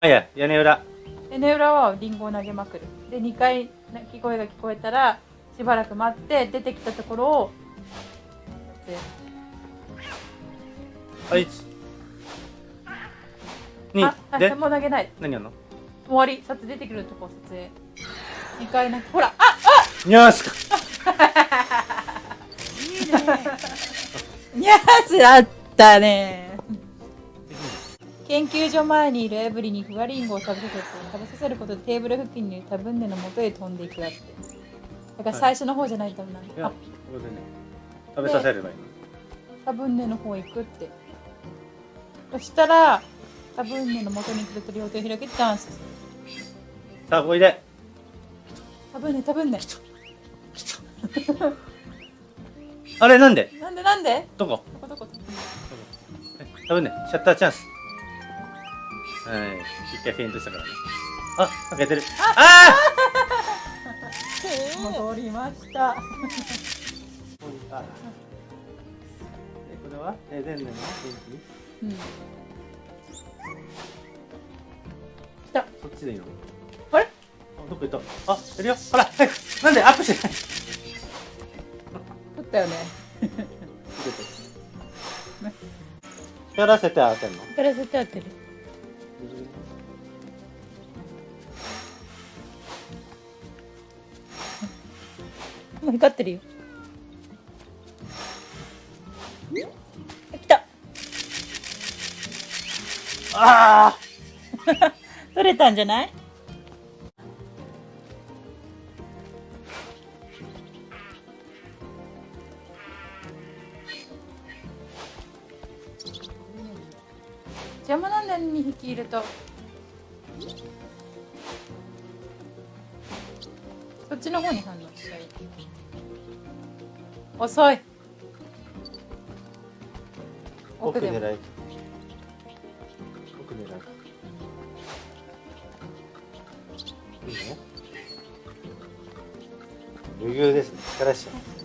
あいや屋根裏。屋根裏はリンゴを投げまくる。で2回鳴き声が聞こえたらしばらく待って出てきたところをあいつ。にああで？もう投げない。何やんの？終わり。撮影出てくるとこ撮影。2回なんかほらあにゃーすか。ニャースあったね研究所前にいるエブリにふわりんごを食べさせて食べさせることでテーブル付近にタブンネの元へ飛んでいくやって。だから最初の方じゃないと思う。いやあここでね食べさせればいいの。タブンネの方へ行くってそしたらタブンネの元に来ると両手を開けてダンスさあおいで。タブンネタブンネあれなんで？なんでなんでどこ？どこ？どこ？多分ね。シャッターチャンスはい。一回フェイントしたからね。あ開けてる。あ戻りました。ああえこれは？えでんねんの元うん。来た。気そっちでいいの？あれ？あどこ行った。あいるよ。ほら早く。なんで？アップして。ない取ったよ ね。光らせて当てんの？これ絶対当てるもう光ってるよ。あ来た。ああ 取れたんじゃない？邪魔なんだよ2匹いると。っちの方に反応しちゃい遅い。奥でも。奥狙い。奥狙い。いいね。余裕ですね。力しちゃう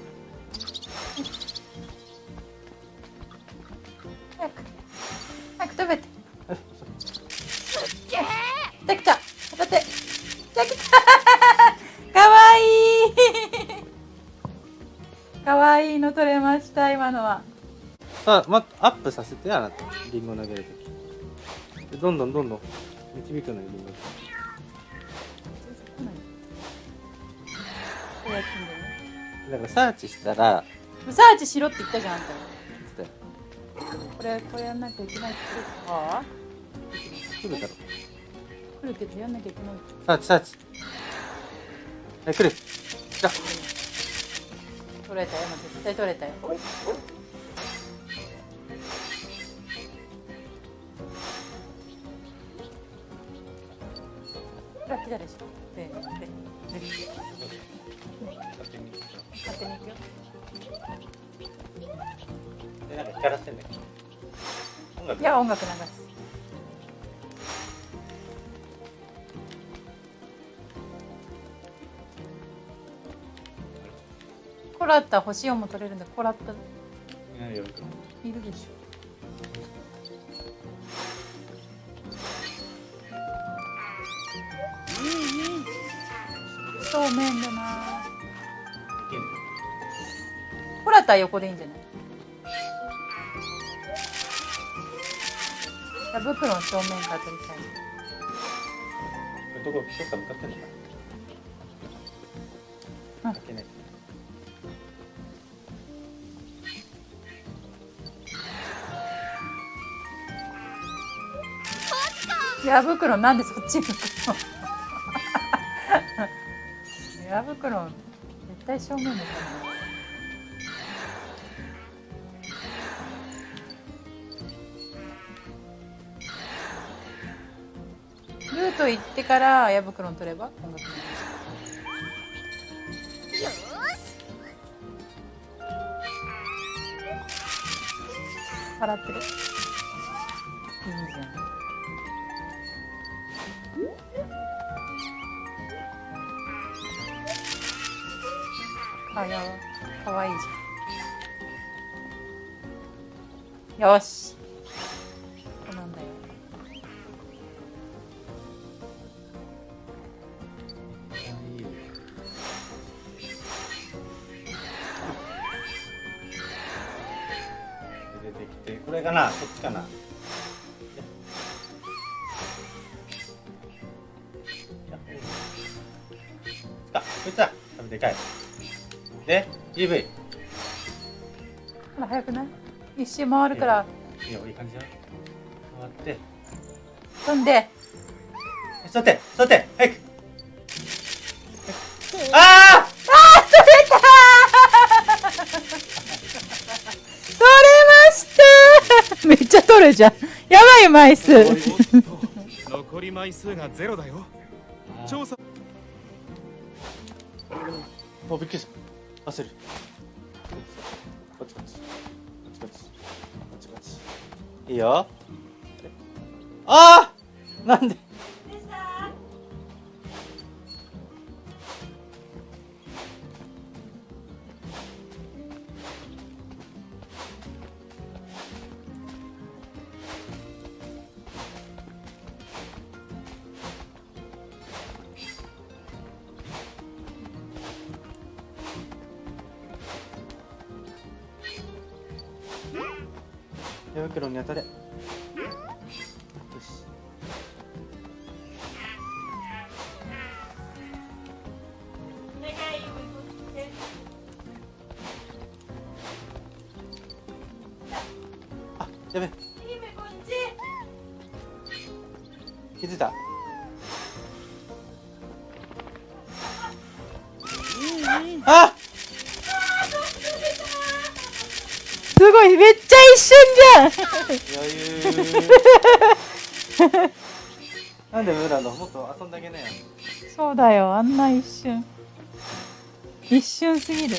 いいいの取れました今のは。さあ、ま、アップさせてあなたリンゴ投げるとき。でどんどんどんどん導くのよリンゴ。こうやってんだよね。だからサーチしたらサーチしろって言ったじゃんあんた。つってこれこれやんなきゃいけないって。言っては来るだろ。来るけどやんなきゃいけない。サーチサーチ。はい来る。来た取れたよ。絶対取れたよ。あ来たでしょででで勝手に行くよでなんか光らせてんだいや音楽流すコラッタ星4も取れるんだ。コラッタ。いるでしょ。そうめんだな。コラッタは横でいいんじゃない？茶袋の正面から取りたい。どこどっか向かってんのかうん。な開けない矢袋なんでそっち向くの？矢袋絶対正面だから。ルート行ってから矢袋取れば？音楽の払ってる。いいじゃん。あ、やば。かわいいじゃん。よし。こなんだよ。出てきて、これかな？こっちかな？こいつだでかい。で EV ほら早くない？一周回るから。いいよいい感じだよ回って。飛んで。座って座って早く。ああ取れましためっちゃ取るじゃん。やばい枚数。残り枚数がゼロだよ。調査。もうびっくりした焦る。こっちこっちこっちこっちこっちこっちいいよ。ああなんで？手袋に当たれ。よし。あやべ。気づいた？あすごいめっ一瞬じ余裕なんでムーランドもっと遊んであげなよ。ゃんそうだよ。あんな一瞬。一瞬すぎる